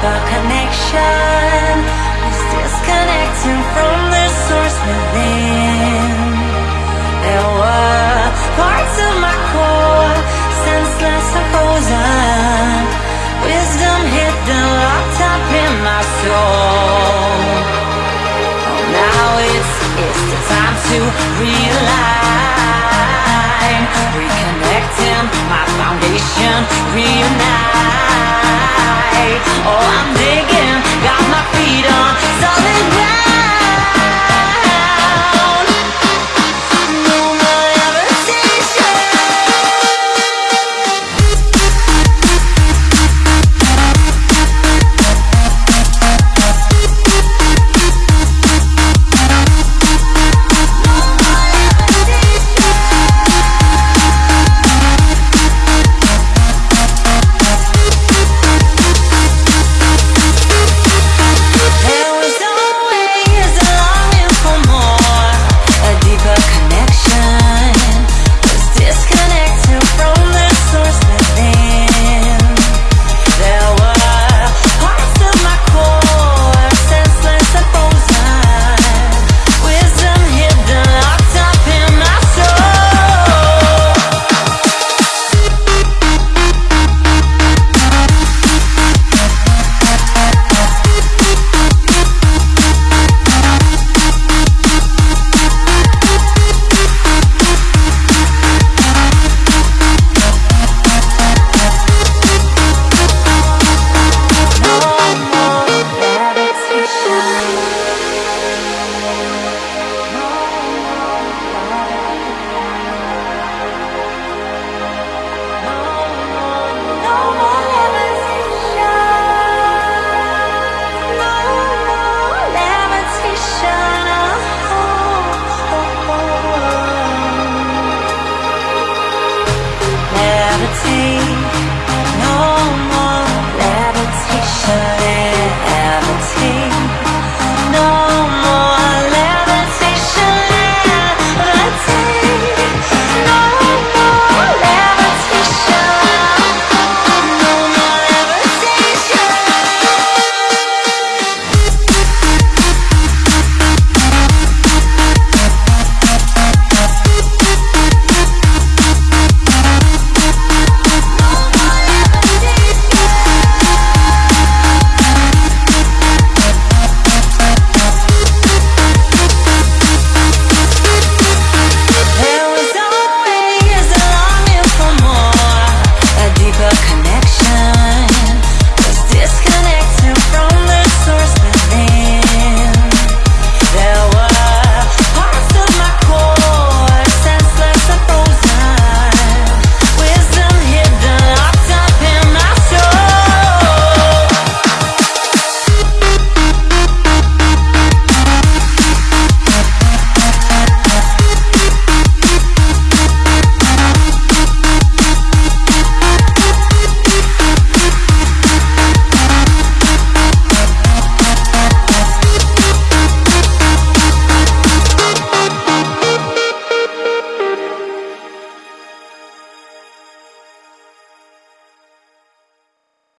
the connection is disconnecting from the source within. There were parts of my core, senseless and frozen. Wisdom hidden, locked up in my soul. Oh, now it's it's the time to realign, reconnecting my foundation, reunite.